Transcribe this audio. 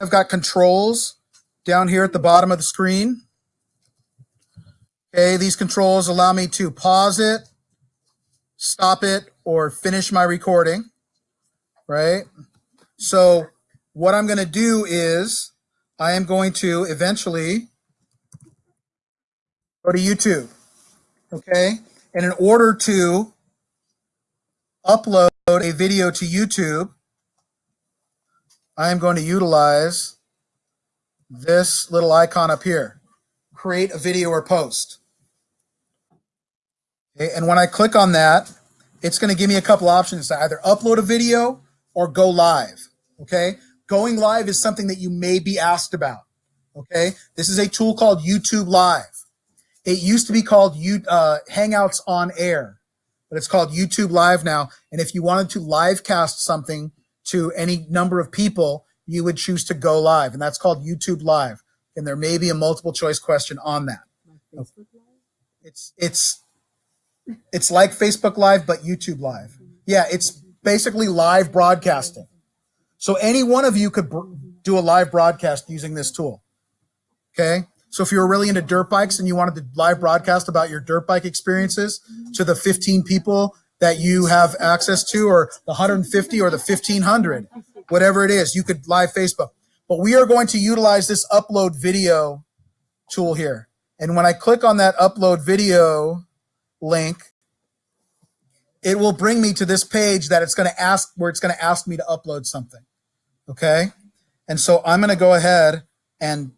I've got controls down here at the bottom of the screen. Okay, these controls allow me to pause it, stop it, or finish my recording, right? So what I'm going to do is I am going to eventually go to YouTube, okay? And in order to upload a video to YouTube, I am going to utilize this little icon up here, create a video or post. Okay, and when I click on that, it's going to give me a couple options to either upload a video or go live. Okay, going live is something that you may be asked about. Okay, this is a tool called YouTube Live. It used to be called U uh, Hangouts on Air, but it's called YouTube Live now. And if you wanted to live cast something to any number of people, you would choose to go live, and that's called YouTube Live. And there may be a multiple choice question on that. It's it's it's like Facebook Live, but YouTube Live. Yeah, it's basically live broadcasting. So any one of you could do a live broadcast using this tool. Okay. So if you were really into dirt bikes and you wanted to live broadcast about your dirt bike experiences to the 15 people that you have access to, or the 150 or the 1500, whatever it is, you could live Facebook. But we are going to utilize this upload video tool here. And when I click on that upload video link, it will bring me to this page that it's going to ask where it's going to ask me to upload something. Okay. And so I'm going to go ahead and